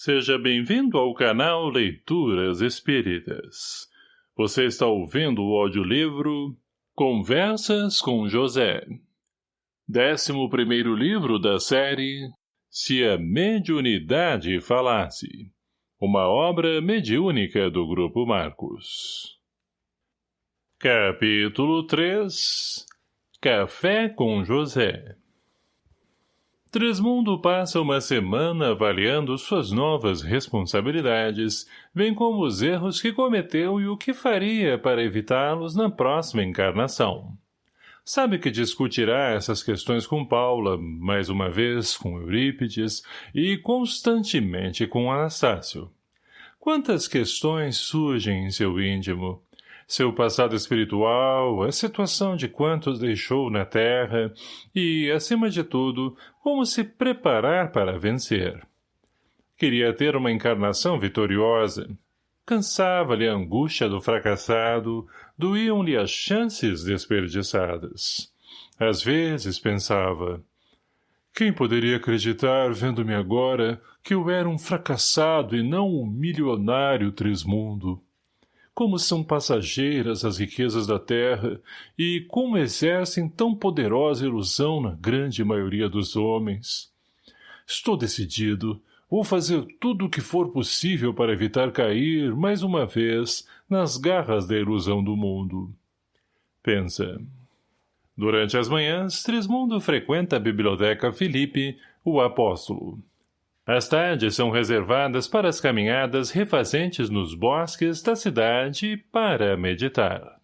Seja bem-vindo ao canal Leituras Espíritas. Você está ouvindo o audiolivro Conversas com José. Décimo primeiro livro da série Se a Mediunidade Falasse. Uma obra mediúnica do Grupo Marcos. Capítulo 3 Café com José Tresmundo passa uma semana avaliando suas novas responsabilidades, bem como os erros que cometeu e o que faria para evitá-los na próxima encarnação. Sabe que discutirá essas questões com Paula, mais uma vez com Eurípides e constantemente com Anastácio. Quantas questões surgem em seu íntimo, seu passado espiritual, a situação de quantos deixou na terra e, acima de tudo, como se preparar para vencer. Queria ter uma encarnação vitoriosa. Cansava-lhe a angústia do fracassado, doíam-lhe as chances desperdiçadas. Às vezes pensava, quem poderia acreditar, vendo-me agora, que eu era um fracassado e não um milionário Trismundo? Como são passageiras as riquezas da terra e como exercem tão poderosa ilusão na grande maioria dos homens. Estou decidido. Vou fazer tudo o que for possível para evitar cair, mais uma vez, nas garras da ilusão do mundo. Pensa. Durante as manhãs, Trismundo frequenta a biblioteca Filipe, o apóstolo. As tardes são reservadas para as caminhadas refazentes nos bosques da cidade para meditar.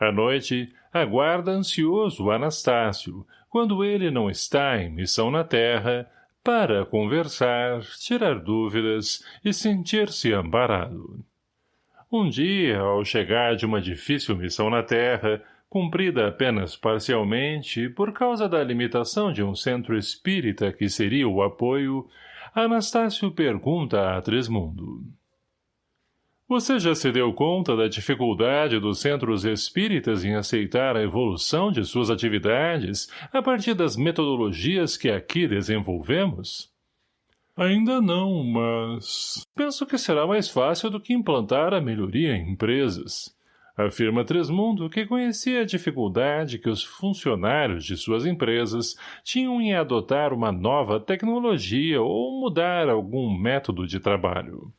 À noite, aguarda ansioso Anastácio, quando ele não está em missão na terra, para conversar, tirar dúvidas e sentir-se amparado. Um dia, ao chegar de uma difícil missão na terra, cumprida apenas parcialmente por causa da limitação de um centro espírita que seria o apoio, Anastácio pergunta a Tresmundo. Você já se deu conta da dificuldade dos centros espíritas em aceitar a evolução de suas atividades a partir das metodologias que aqui desenvolvemos? Ainda não, mas... Penso que será mais fácil do que implantar a melhoria em empresas afirma Tresmundo que conhecia a dificuldade que os funcionários de suas empresas tinham em adotar uma nova tecnologia ou mudar algum método de trabalho.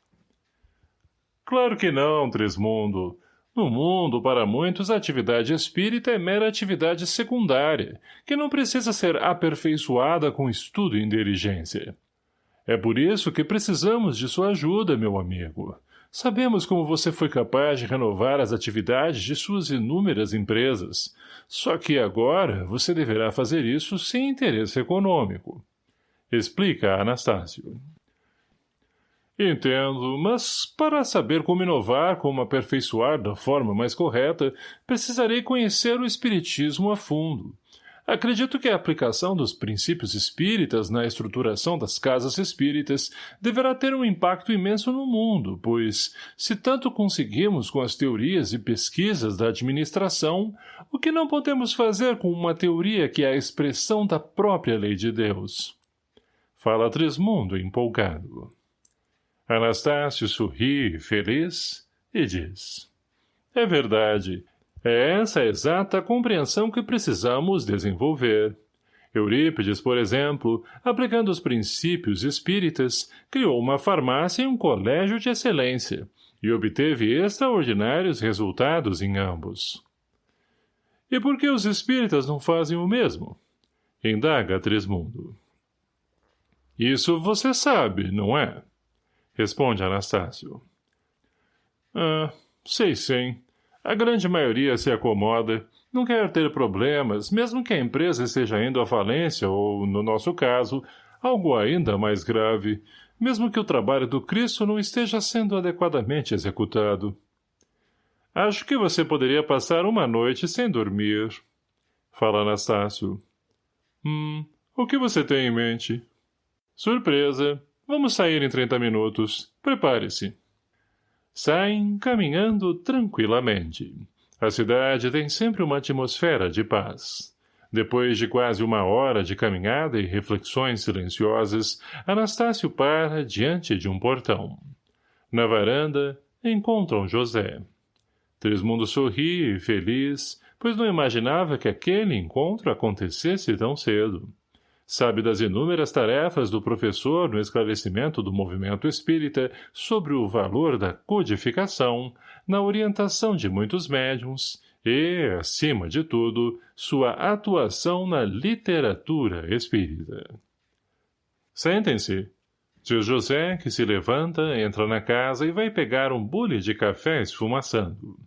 Claro que não, Tresmundo. No mundo, para muitos, a atividade espírita é mera atividade secundária, que não precisa ser aperfeiçoada com estudo e inteligência. É por isso que precisamos de sua ajuda, meu amigo. Sabemos como você foi capaz de renovar as atividades de suas inúmeras empresas. Só que agora você deverá fazer isso sem interesse econômico. Explica Anastácio. Entendo, mas para saber como inovar, como aperfeiçoar da forma mais correta, precisarei conhecer o Espiritismo a fundo. Acredito que a aplicação dos princípios espíritas na estruturação das casas espíritas deverá ter um impacto imenso no mundo, pois, se tanto conseguimos com as teorias e pesquisas da administração, o que não podemos fazer com uma teoria que é a expressão da própria lei de Deus? Fala Trismundo empolgado. Anastácio sorri, feliz, e diz. É verdade, é essa a exata compreensão que precisamos desenvolver. Eurípides, por exemplo, aplicando os princípios espíritas, criou uma farmácia e um colégio de excelência, e obteve extraordinários resultados em ambos. E por que os espíritas não fazem o mesmo? Indaga Trismundo. Isso você sabe, não é? Responde Anastácio. Ah, sei sim. A grande maioria se acomoda, não quer ter problemas, mesmo que a empresa esteja indo à falência ou, no nosso caso, algo ainda mais grave, mesmo que o trabalho do Cristo não esteja sendo adequadamente executado. Acho que você poderia passar uma noite sem dormir. Fala Anastácio. Hum, o que você tem em mente? Surpresa. Vamos sair em trinta minutos. Prepare-se. Saem caminhando tranquilamente. A cidade tem sempre uma atmosfera de paz. Depois de quase uma hora de caminhada e reflexões silenciosas, Anastácio para diante de um portão. Na varanda, encontram José. Trismundo sorri, feliz, pois não imaginava que aquele encontro acontecesse tão cedo. Sabe das inúmeras tarefas do professor no esclarecimento do movimento espírita sobre o valor da codificação, na orientação de muitos médiums e, acima de tudo, sua atuação na literatura espírita. Sentem-se, diz José, que se levanta, entra na casa e vai pegar um bule de café esfumaçando.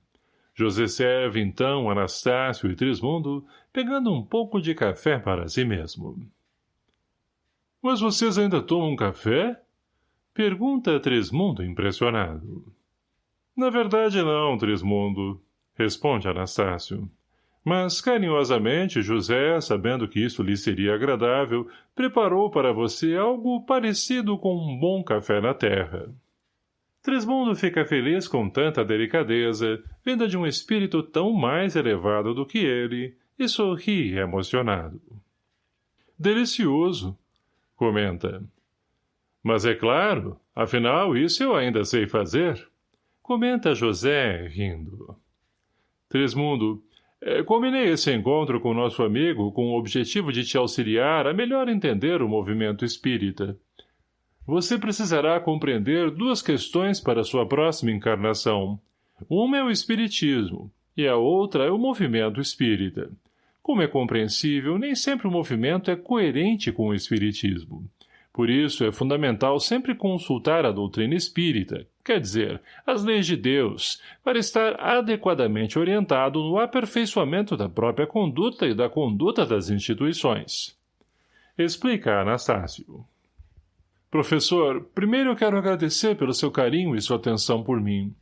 José serve, então, Anastácio e Trismundo, pegando um pouco de café para si mesmo. — Mas vocês ainda tomam café? — pergunta Trismundo impressionado. — Na verdade não, Trismundo, responde Anastácio. Mas, carinhosamente, José, sabendo que isso lhe seria agradável, preparou para você algo parecido com um bom café na terra. Trismundo fica feliz com tanta delicadeza, vinda de um espírito tão mais elevado do que ele, e sorri emocionado. Delicioso, comenta. Mas é claro, afinal, isso eu ainda sei fazer, comenta José, rindo. Trismundo, é, combinei esse encontro com nosso amigo com o objetivo de te auxiliar a melhor entender o movimento espírita. Você precisará compreender duas questões para sua próxima encarnação. Uma é o espiritismo, e a outra é o movimento espírita. Como é compreensível, nem sempre o movimento é coerente com o espiritismo. Por isso, é fundamental sempre consultar a doutrina espírita, quer dizer, as leis de Deus, para estar adequadamente orientado no aperfeiçoamento da própria conduta e da conduta das instituições. Explica Anastácio. Professor, primeiro eu quero agradecer pelo seu carinho e sua atenção por mim.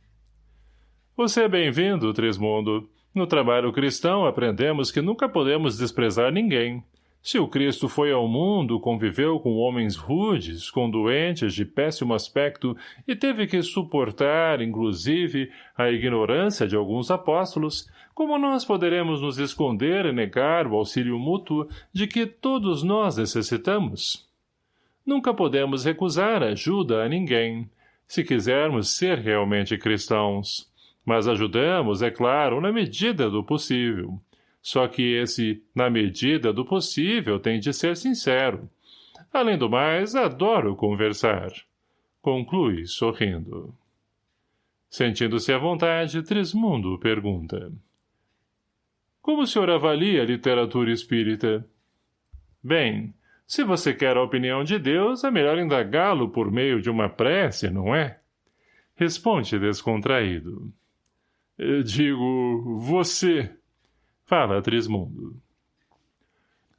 Você é bem-vindo, Trismundo. No trabalho cristão aprendemos que nunca podemos desprezar ninguém, se o Cristo foi ao mundo, conviveu com homens rudes, com doentes de péssimo aspecto e teve que suportar, inclusive, a ignorância de alguns apóstolos, como nós poderemos nos esconder e negar o auxílio mútuo de que todos nós necessitamos? Nunca podemos recusar ajuda a ninguém, se quisermos ser realmente cristãos. Mas ajudamos, é claro, na medida do possível. Só que esse, na medida do possível, tem de ser sincero. Além do mais, adoro conversar. Conclui, sorrindo. Sentindo-se à vontade, Trismundo pergunta. Como o senhor avalia a literatura espírita? Bem, se você quer a opinião de Deus, é melhor indagá-lo por meio de uma prece, não é? Responde descontraído. Digo, você... Fala, Trismundo.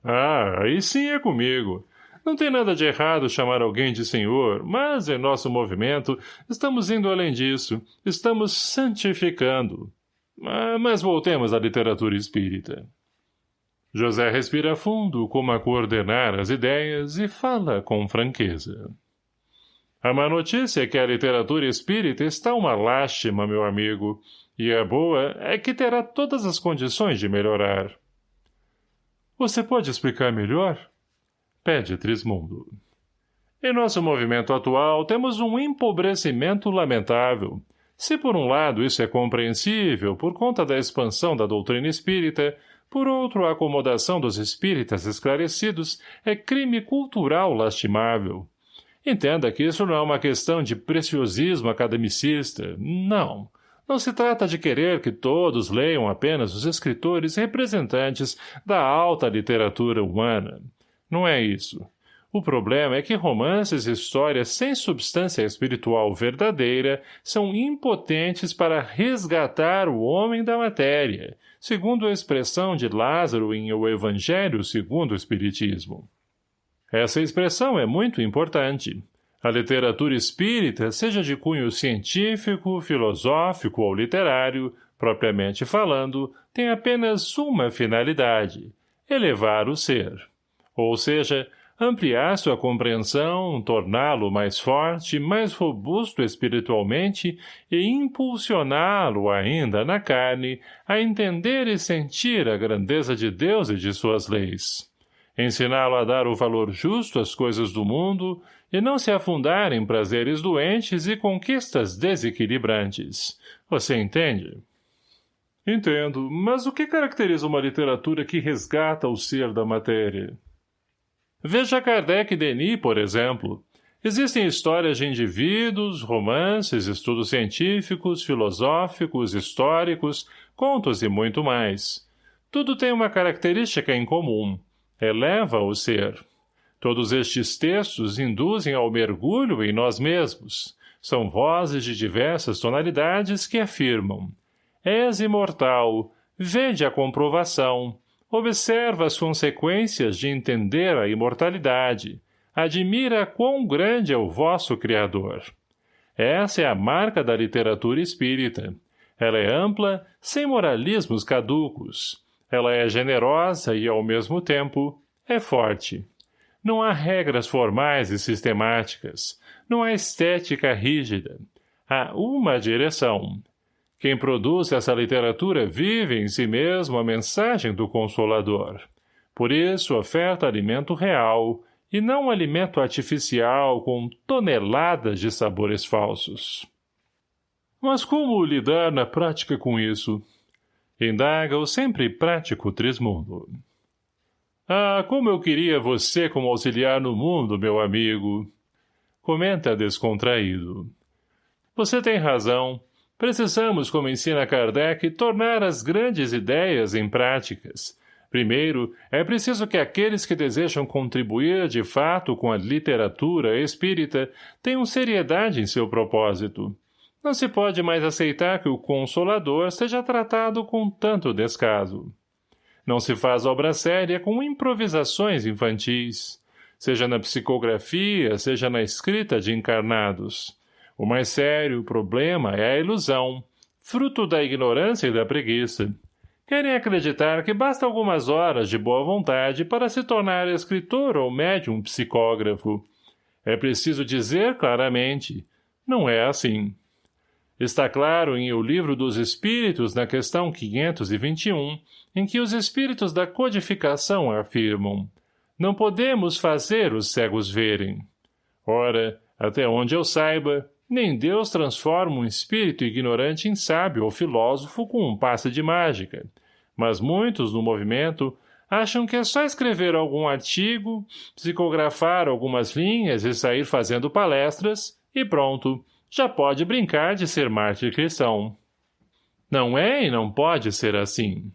Ah, aí sim é comigo. Não tem nada de errado chamar alguém de senhor, mas em nosso movimento estamos indo além disso. Estamos santificando. Ah, mas voltemos à literatura espírita. José respira fundo, como a coordenar as ideias, e fala com franqueza. A má notícia é que a literatura espírita está uma lástima, meu amigo. E a boa é que terá todas as condições de melhorar. Você pode explicar melhor? Pede Trismundo. Em nosso movimento atual, temos um empobrecimento lamentável. Se por um lado isso é compreensível por conta da expansão da doutrina espírita, por outro a acomodação dos espíritas esclarecidos é crime cultural lastimável. Entenda que isso não é uma questão de preciosismo academicista, não. Não se trata de querer que todos leiam apenas os escritores representantes da alta literatura humana. Não é isso. O problema é que romances e histórias sem substância espiritual verdadeira são impotentes para resgatar o homem da matéria, segundo a expressão de Lázaro em O Evangelho segundo o Espiritismo. Essa expressão é muito importante. A literatura espírita, seja de cunho científico, filosófico ou literário, propriamente falando, tem apenas uma finalidade, elevar o ser. Ou seja, ampliar sua compreensão, torná-lo mais forte, mais robusto espiritualmente e impulsioná-lo ainda na carne a entender e sentir a grandeza de Deus e de suas leis. Ensiná-lo a dar o valor justo às coisas do mundo e não se afundar em prazeres doentes e conquistas desequilibrantes. Você entende? Entendo, mas o que caracteriza uma literatura que resgata o ser da matéria? Veja Kardec e Denis, por exemplo. Existem histórias de indivíduos, romances, estudos científicos, filosóficos, históricos, contos e muito mais. Tudo tem uma característica em comum. Eleva o ser. Todos estes textos induzem ao mergulho em nós mesmos. São vozes de diversas tonalidades que afirmam. És imortal. Vede a comprovação. Observa as consequências de entender a imortalidade. Admira quão grande é o vosso Criador. Essa é a marca da literatura espírita. Ela é ampla, sem moralismos caducos. Ela é generosa e, ao mesmo tempo, é forte. Não há regras formais e sistemáticas. Não há estética rígida. Há uma direção, quem produz essa literatura vive em si mesmo a mensagem do Consolador. Por isso oferta alimento real e não alimento artificial com toneladas de sabores falsos. Mas como lidar na prática com isso? Indaga o sempre prático Trismundo. Ah, como eu queria você como auxiliar no mundo, meu amigo! Comenta descontraído. Você tem razão. Precisamos, como ensina Kardec, tornar as grandes ideias em práticas. Primeiro, é preciso que aqueles que desejam contribuir de fato com a literatura espírita tenham seriedade em seu propósito. Não se pode mais aceitar que o Consolador seja tratado com tanto descaso. Não se faz obra séria com improvisações infantis, seja na psicografia, seja na escrita de encarnados. O mais sério problema é a ilusão, fruto da ignorância e da preguiça. Querem acreditar que basta algumas horas de boa vontade para se tornar escritor ou médium psicógrafo. É preciso dizer claramente, não é assim. Está claro em O Livro dos Espíritos, na questão 521, em que os espíritos da codificação afirmam não podemos fazer os cegos verem. Ora, até onde eu saiba, nem Deus transforma um espírito ignorante em sábio ou filósofo com um passe de mágica. Mas muitos, no movimento, acham que é só escrever algum artigo, psicografar algumas linhas e sair fazendo palestras, e pronto, já pode brincar de ser mártir cristão. Não é e não pode ser assim.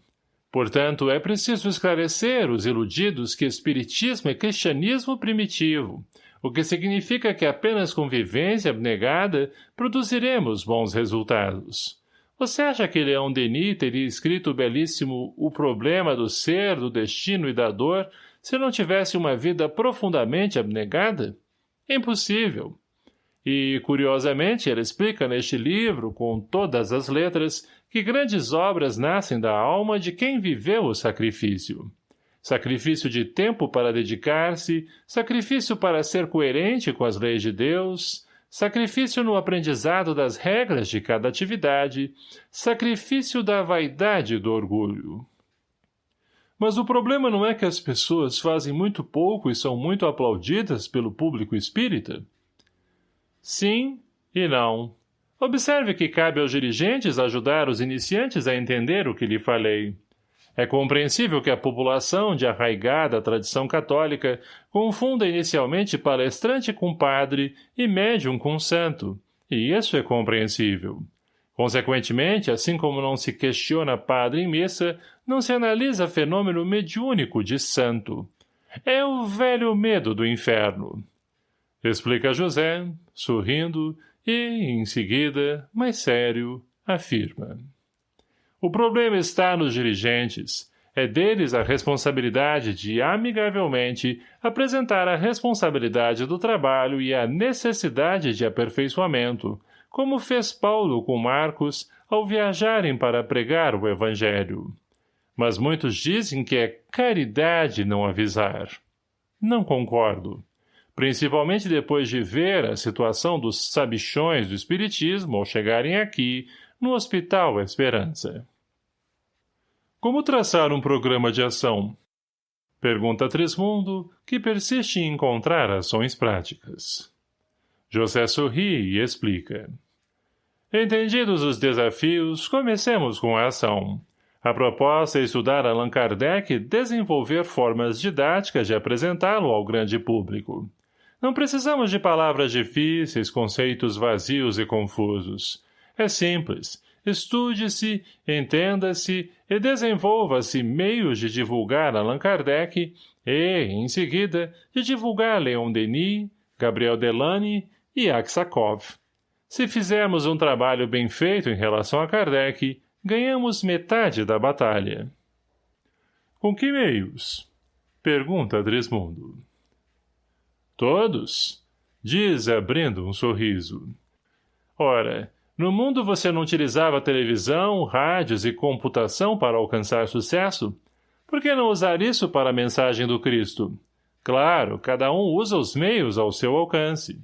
Portanto, é preciso esclarecer os iludidos que espiritismo é cristianismo primitivo, o que significa que apenas com vivência abnegada produziremos bons resultados. Você acha que Leão Denis teria escrito o belíssimo O Problema do Ser, do Destino e da Dor se não tivesse uma vida profundamente abnegada? Impossível. E, curiosamente, ele explica neste livro, com todas as letras, que grandes obras nascem da alma de quem viveu o sacrifício sacrifício de tempo para dedicar-se, sacrifício para ser coerente com as leis de Deus, sacrifício no aprendizado das regras de cada atividade, sacrifício da vaidade e do orgulho. Mas o problema não é que as pessoas fazem muito pouco e são muito aplaudidas pelo público espírita? Sim e não. Observe que cabe aos dirigentes ajudar os iniciantes a entender o que lhe falei. É compreensível que a população de arraigada tradição católica confunda inicialmente palestrante com padre e médium com santo, e isso é compreensível. Consequentemente, assim como não se questiona padre em missa, não se analisa fenômeno mediúnico de santo. É o velho medo do inferno. Explica José, sorrindo, e, em seguida, mais sério, afirma. O problema está nos dirigentes. É deles a responsabilidade de, amigavelmente, apresentar a responsabilidade do trabalho e a necessidade de aperfeiçoamento, como fez Paulo com Marcos ao viajarem para pregar o Evangelho. Mas muitos dizem que é caridade não avisar. não concordo. Principalmente depois de ver a situação dos sabichões do espiritismo ao chegarem aqui, no Hospital Esperança. Como traçar um programa de ação? Pergunta Trismundo, que persiste em encontrar ações práticas. José sorri e explica. Entendidos os desafios, comecemos com a ação. A proposta é estudar Allan Kardec e desenvolver formas didáticas de apresentá-lo ao grande público. Não precisamos de palavras difíceis, conceitos vazios e confusos. É simples. Estude-se, entenda-se e desenvolva-se meios de divulgar Allan Kardec e, em seguida, de divulgar Leon Denis, Gabriel Delany e Aksakov. Se fizermos um trabalho bem feito em relação a Kardec, ganhamos metade da batalha. Com que meios? Pergunta Dresmundo. Todos? Diz, abrindo um sorriso. Ora, no mundo você não utilizava televisão, rádios e computação para alcançar sucesso? Por que não usar isso para a mensagem do Cristo? Claro, cada um usa os meios ao seu alcance.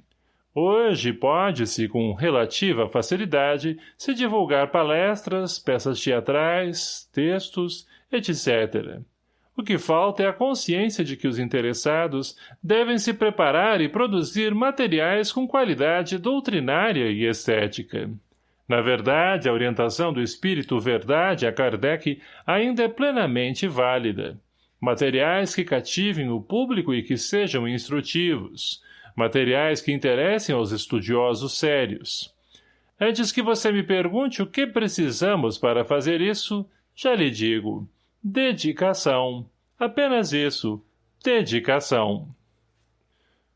Hoje pode-se, com relativa facilidade, se divulgar palestras, peças teatrais, textos, etc. O que falta é a consciência de que os interessados devem se preparar e produzir materiais com qualidade doutrinária e estética. Na verdade, a orientação do espírito verdade a Kardec ainda é plenamente válida. Materiais que cativem o público e que sejam instrutivos, materiais que interessem aos estudiosos sérios. Antes que você me pergunte o que precisamos para fazer isso, já lhe digo. Dedicação. Apenas isso. Dedicação.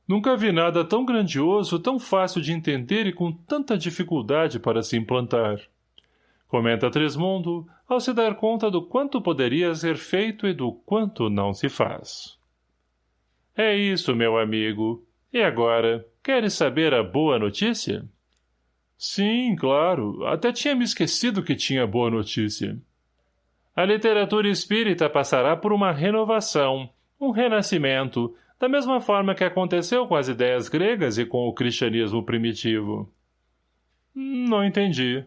Nunca vi nada tão grandioso, tão fácil de entender e com tanta dificuldade para se implantar. Comenta Trismundo, ao se dar conta do quanto poderia ser feito e do quanto não se faz. É isso, meu amigo. E agora, queres saber a boa notícia? Sim, claro. Até tinha me esquecido que tinha boa notícia. A literatura espírita passará por uma renovação, um renascimento, da mesma forma que aconteceu com as ideias gregas e com o cristianismo primitivo. Não entendi.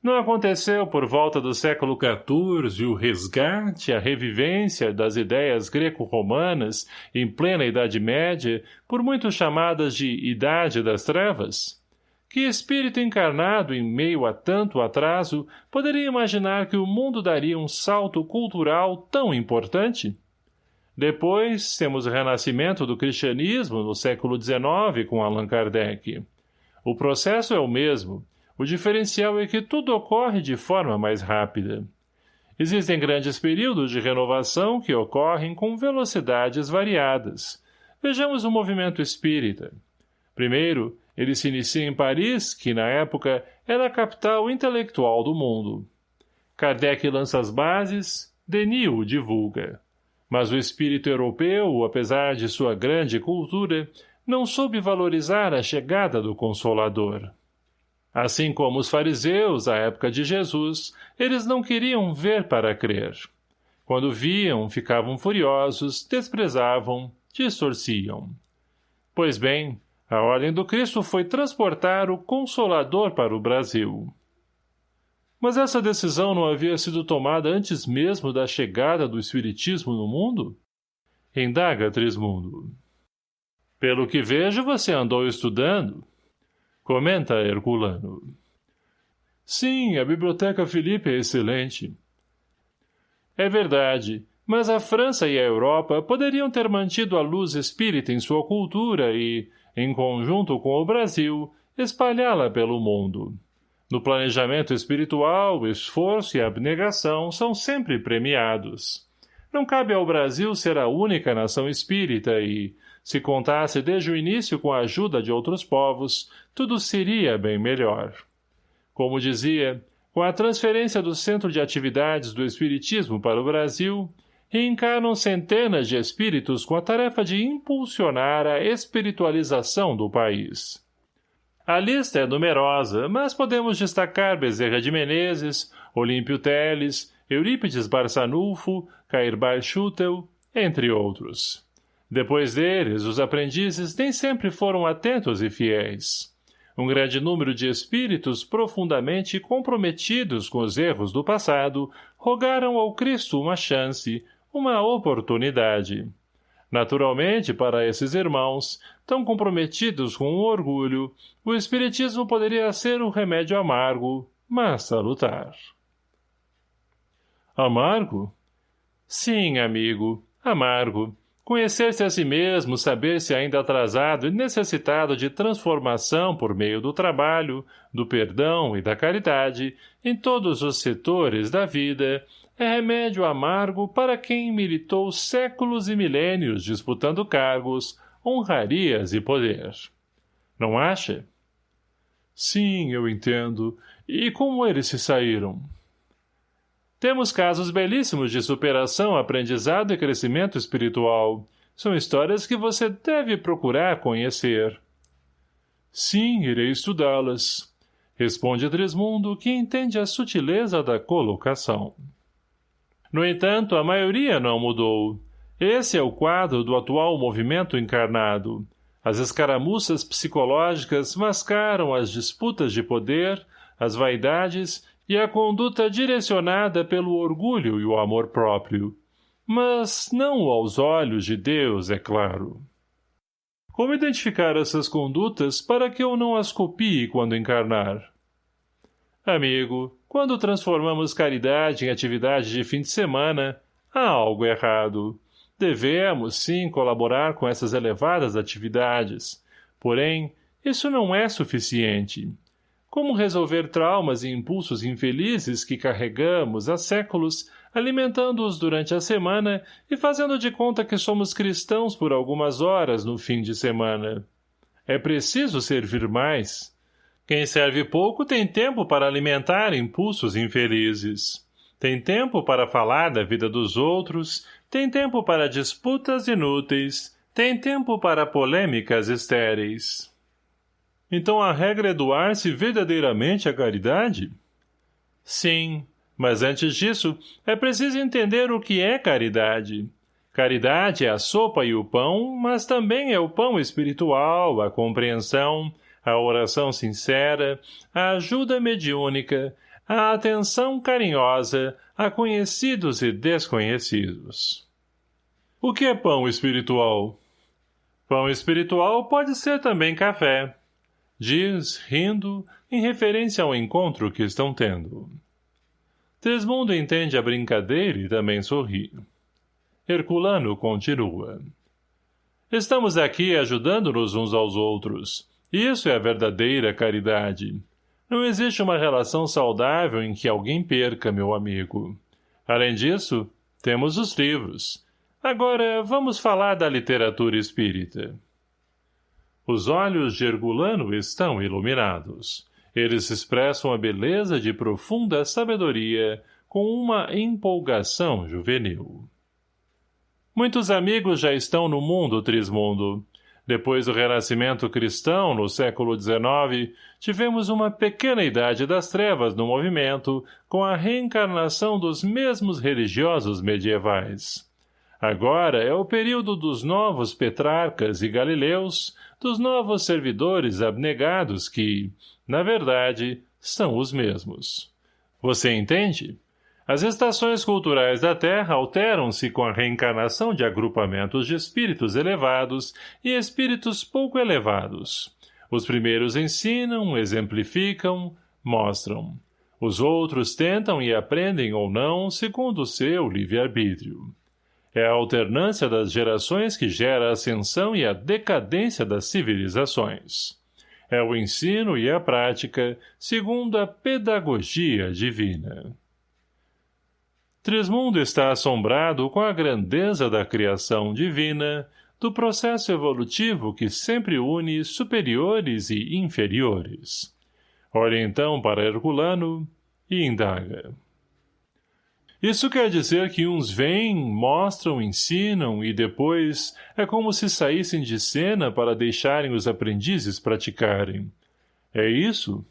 Não aconteceu por volta do século XIV o resgate, a revivência das ideias greco-romanas em plena Idade Média, por muitos chamadas de Idade das Trevas? Que espírito encarnado em meio a tanto atraso poderia imaginar que o mundo daria um salto cultural tão importante? Depois, temos o renascimento do cristianismo no século XIX com Allan Kardec. O processo é o mesmo, o diferencial é que tudo ocorre de forma mais rápida. Existem grandes períodos de renovação que ocorrem com velocidades variadas. Vejamos o movimento espírita. Primeiro, ele se inicia em Paris, que na época era a capital intelectual do mundo. Kardec lança as bases, Denis o divulga. Mas o espírito europeu, apesar de sua grande cultura, não soube valorizar a chegada do Consolador. Assim como os fariseus, à época de Jesus, eles não queriam ver para crer. Quando viam, ficavam furiosos, desprezavam, distorciam. Pois bem, a ordem do Cristo foi transportar o Consolador para o Brasil. Mas essa decisão não havia sido tomada antes mesmo da chegada do Espiritismo no mundo? Indaga Trismundo. Pelo que vejo, você andou estudando. Comenta Herculano. Sim, a Biblioteca Felipe é excelente. É verdade, mas a França e a Europa poderiam ter mantido a luz espírita em sua cultura e, em conjunto com o Brasil, espalhá-la pelo mundo. No planejamento espiritual, o esforço e abnegação são sempre premiados. Não cabe ao Brasil ser a única nação espírita e, se contasse desde o início com a ajuda de outros povos, tudo seria bem melhor. Como dizia, com a transferência do centro de atividades do Espiritismo para o Brasil, reencarnam centenas de espíritos com a tarefa de impulsionar a espiritualização do país. A lista é numerosa, mas podemos destacar Bezerra de Menezes, Olímpio Teles, Eurípides Barçanulfo, Cair Schutel, entre outros. Depois deles, os aprendizes nem sempre foram atentos e fiéis. Um grande número de espíritos profundamente comprometidos com os erros do passado rogaram ao Cristo uma chance, uma oportunidade. Naturalmente, para esses irmãos, tão comprometidos com o orgulho, o Espiritismo poderia ser um remédio amargo, mas salutar. Amargo? Sim, amigo, amargo. Conhecer-se a si mesmo, saber-se ainda atrasado e necessitado de transformação por meio do trabalho, do perdão e da caridade, em todos os setores da vida, é remédio amargo para quem militou séculos e milênios disputando cargos, honrarias e poder. Não acha? Sim, eu entendo. E como eles se saíram? Temos casos belíssimos de superação, aprendizado e crescimento espiritual. São histórias que você deve procurar conhecer. Sim, irei estudá-las. Responde Trismundo, que entende a sutileza da colocação. No entanto, a maioria não mudou. Esse é o quadro do atual movimento encarnado. As escaramuças psicológicas mascaram as disputas de poder, as vaidades e a conduta direcionada pelo orgulho e o amor próprio. Mas não aos olhos de Deus, é claro. Como identificar essas condutas para que eu não as copie quando encarnar? Amigo, quando transformamos caridade em atividade de fim de semana, há algo errado. Devemos, sim, colaborar com essas elevadas atividades. Porém, isso não é suficiente. Como resolver traumas e impulsos infelizes que carregamos há séculos, alimentando-os durante a semana e fazendo de conta que somos cristãos por algumas horas no fim de semana? É preciso servir mais. Quem serve pouco tem tempo para alimentar impulsos infelizes. Tem tempo para falar da vida dos outros, tem tempo para disputas inúteis, tem tempo para polêmicas estéreis. Então a regra é doar-se verdadeiramente à caridade? Sim, mas antes disso, é preciso entender o que é caridade. Caridade é a sopa e o pão, mas também é o pão espiritual, a compreensão, a oração sincera, a ajuda mediúnica, a atenção carinhosa a conhecidos e desconhecidos. O que é pão espiritual? Pão espiritual pode ser também café, diz, rindo, em referência ao encontro que estão tendo. Tresmundo entende a brincadeira e também sorri. Herculano continua. Estamos aqui ajudando-nos uns aos outros. Isso é a verdadeira caridade. Não existe uma relação saudável em que alguém perca, meu amigo. Além disso, temos os livros. Agora, vamos falar da literatura espírita. Os olhos de Herculano estão iluminados. Eles expressam a beleza de profunda sabedoria com uma empolgação juvenil. Muitos amigos já estão no mundo Trismundo. Depois do renascimento cristão, no século XIX, tivemos uma pequena idade das trevas no movimento, com a reencarnação dos mesmos religiosos medievais. Agora é o período dos novos Petrarcas e Galileus, dos novos servidores abnegados que, na verdade, são os mesmos. Você entende? As estações culturais da Terra alteram-se com a reencarnação de agrupamentos de espíritos elevados e espíritos pouco elevados. Os primeiros ensinam, exemplificam, mostram. Os outros tentam e aprendem ou não segundo o seu livre-arbítrio. É a alternância das gerações que gera a ascensão e a decadência das civilizações. É o ensino e a prática, segundo a pedagogia divina. Trismundo está assombrado com a grandeza da criação divina, do processo evolutivo que sempre une superiores e inferiores. Olha então para Herculano e indaga. Isso quer dizer que uns vêm, mostram, ensinam e depois é como se saíssem de cena para deixarem os aprendizes praticarem. É isso?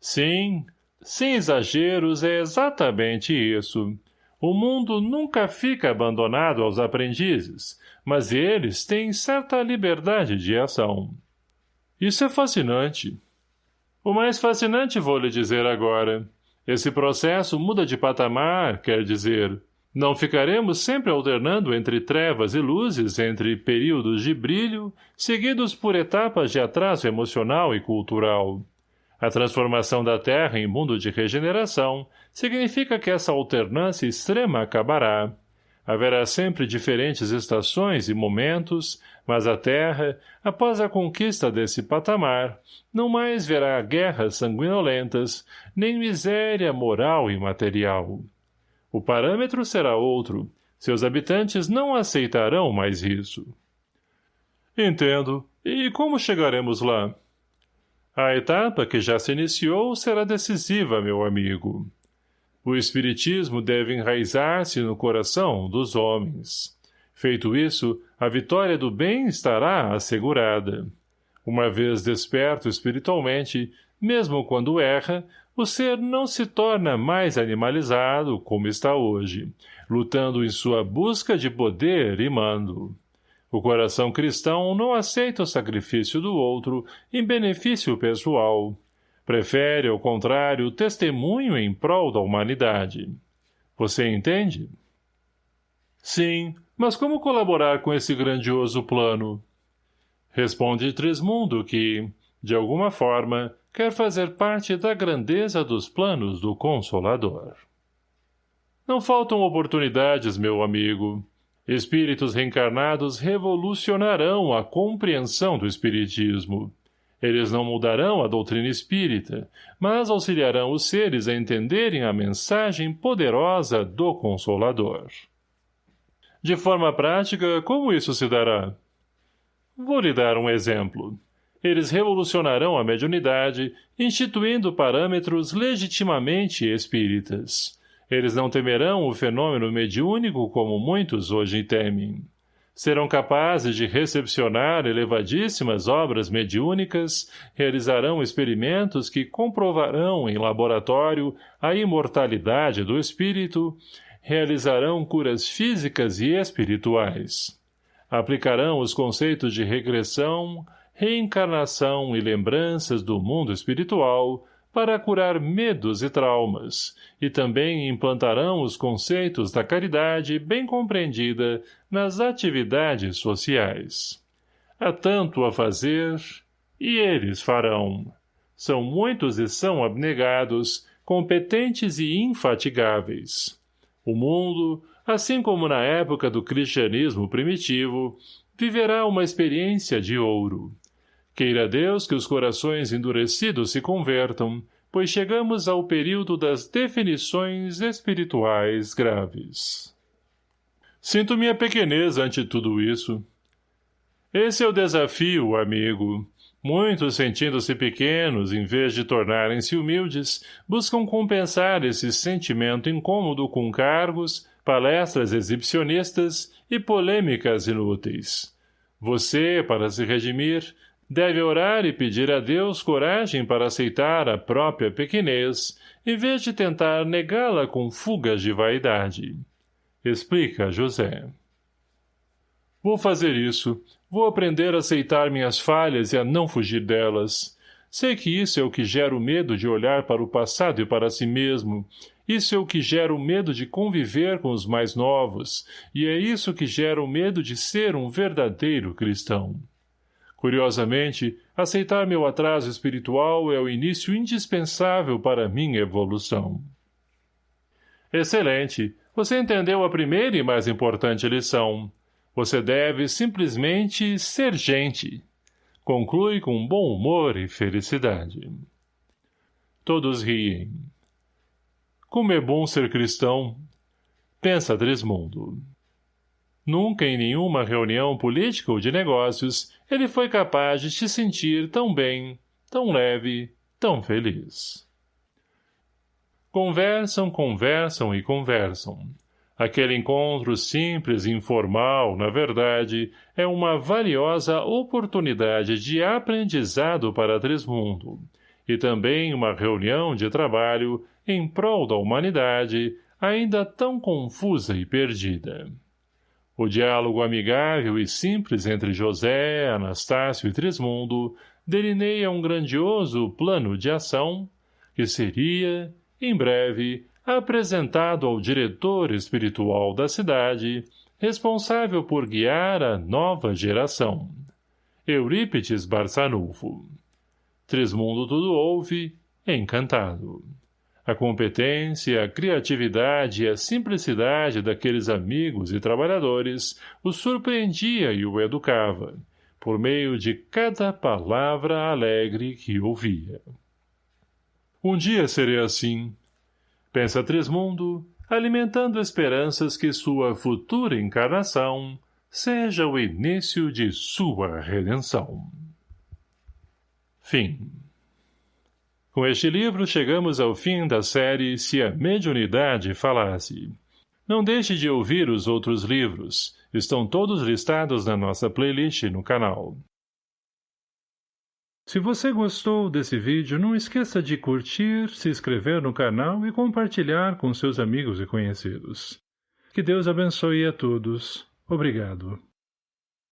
Sim, sem exageros, é exatamente isso. O mundo nunca fica abandonado aos aprendizes, mas eles têm certa liberdade de ação. Isso é fascinante. O mais fascinante vou lhe dizer agora. Esse processo muda de patamar, quer dizer, não ficaremos sempre alternando entre trevas e luzes, entre períodos de brilho, seguidos por etapas de atraso emocional e cultural. A transformação da Terra em mundo de regeneração significa que essa alternância extrema acabará. Haverá sempre diferentes estações e momentos, mas a Terra, após a conquista desse patamar, não mais verá guerras sanguinolentas, nem miséria moral e material. O parâmetro será outro. Seus habitantes não aceitarão mais isso. Entendo. E como chegaremos lá? A etapa que já se iniciou será decisiva, meu amigo. O espiritismo deve enraizar-se no coração dos homens. Feito isso, a vitória do bem estará assegurada. Uma vez desperto espiritualmente, mesmo quando erra, o ser não se torna mais animalizado como está hoje, lutando em sua busca de poder e mando. O coração cristão não aceita o sacrifício do outro em benefício pessoal. Prefere, ao contrário, testemunho em prol da humanidade. Você entende? Sim, mas como colaborar com esse grandioso plano? Responde Trismundo que, de alguma forma, quer fazer parte da grandeza dos planos do Consolador. Não faltam oportunidades, meu amigo. Espíritos reencarnados revolucionarão a compreensão do Espiritismo. Eles não mudarão a doutrina espírita, mas auxiliarão os seres a entenderem a mensagem poderosa do Consolador. De forma prática, como isso se dará? Vou lhe dar um exemplo. Eles revolucionarão a mediunidade, instituindo parâmetros legitimamente espíritas. Eles não temerão o fenômeno mediúnico como muitos hoje temem. Serão capazes de recepcionar elevadíssimas obras mediúnicas, realizarão experimentos que comprovarão em laboratório a imortalidade do espírito, realizarão curas físicas e espirituais. Aplicarão os conceitos de regressão, reencarnação e lembranças do mundo espiritual, para curar medos e traumas, e também implantarão os conceitos da caridade bem compreendida nas atividades sociais. Há tanto a fazer, e eles farão. São muitos e são abnegados, competentes e infatigáveis. O mundo, assim como na época do cristianismo primitivo, viverá uma experiência de ouro. Queira Deus que os corações endurecidos se convertam, pois chegamos ao período das definições espirituais graves. Sinto minha pequenez ante tudo isso. Esse é o desafio, amigo. Muitos, sentindo-se pequenos, em vez de tornarem-se humildes, buscam compensar esse sentimento incômodo com cargos, palestras exibicionistas e polêmicas inúteis. Você, para se redimir, Deve orar e pedir a Deus coragem para aceitar a própria pequenez, em vez de tentar negá-la com fugas de vaidade. Explica José. Vou fazer isso. Vou aprender a aceitar minhas falhas e a não fugir delas. Sei que isso é o que gera o medo de olhar para o passado e para si mesmo. Isso é o que gera o medo de conviver com os mais novos, e é isso que gera o medo de ser um verdadeiro cristão. Curiosamente, aceitar meu atraso espiritual é o início indispensável para minha evolução. Excelente! Você entendeu a primeira e mais importante lição. Você deve simplesmente ser gente. Conclui com bom humor e felicidade. Todos riem. Como é bom ser cristão! Pensa Trismundo. Nunca em nenhuma reunião política ou de negócios ele foi capaz de se sentir tão bem, tão leve, tão feliz. Conversam, conversam e conversam. Aquele encontro simples e informal, na verdade, é uma valiosa oportunidade de aprendizado para Trismundo, e também uma reunião de trabalho em prol da humanidade, ainda tão confusa e perdida. O diálogo amigável e simples entre José, Anastácio e Trismundo delineia um grandioso plano de ação que seria, em breve, apresentado ao diretor espiritual da cidade, responsável por guiar a nova geração. Eurípides Barçanufo. Trismundo tudo ouve, encantado. A competência, a criatividade e a simplicidade daqueles amigos e trabalhadores o surpreendia e o educava, por meio de cada palavra alegre que ouvia. Um dia serei assim, pensa Trismundo, alimentando esperanças que sua futura encarnação seja o início de sua redenção. Fim Com este livro chegamos ao fim da série Se a Mediunidade Falasse. Não deixe de ouvir os outros livros, estão todos listados na nossa playlist no canal. Se você gostou desse vídeo, não esqueça de curtir, se inscrever no canal e compartilhar com seus amigos e conhecidos. Que Deus abençoe a todos. Obrigado.